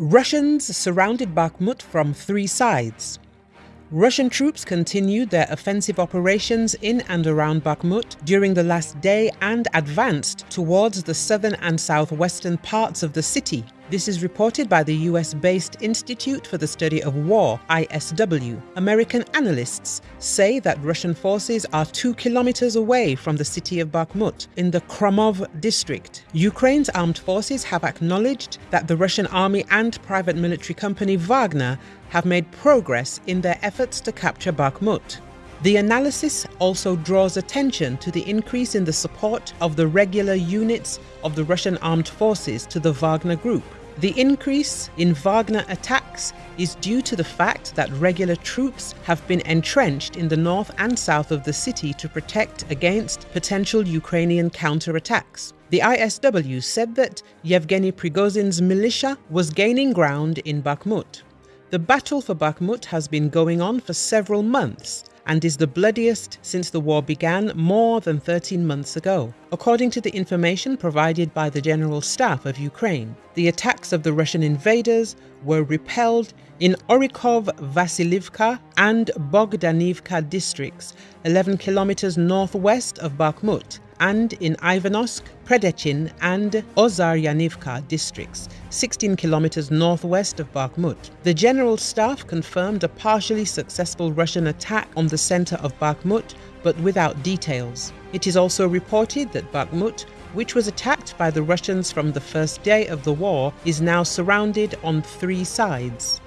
Russians surrounded Bakhmut from three sides. Russian troops continued their offensive operations in and around Bakhmut during the last day and advanced towards the southern and southwestern parts of the city. This is reported by the US based Institute for the Study of War, ISW. American analysts say that Russian forces are two kilometers away from the city of Bakhmut in the Kromov district. Ukraine's armed forces have acknowledged that the Russian army and private military company Wagner have made progress in their efforts to capture Bakhmut. The analysis also draws attention to the increase in the support of the regular units of the Russian armed forces to the Wagner Group. The increase in Wagner attacks is due to the fact that regular troops have been entrenched in the north and south of the city to protect against potential Ukrainian counterattacks. The ISW said that Yevgeny Prigozhin's militia was gaining ground in Bakhmut. The battle for Bakhmut has been going on for several months and is the bloodiest since the war began more than 13 months ago. According to the information provided by the General Staff of Ukraine, the attacks of the Russian invaders were repelled in Orykhov, Vasilivka and Bogdanivka districts, 11 kilometers northwest of Bakhmut, and in Ivanovsk, Predechin, and Ozaryanivka districts, 16 kilometers northwest of Bakhmut. The General Staff confirmed a partially successful Russian attack on the center of Bakhmut, but without details. It is also reported that Bakhmut, which was attacked by the Russians from the first day of the war, is now surrounded on three sides.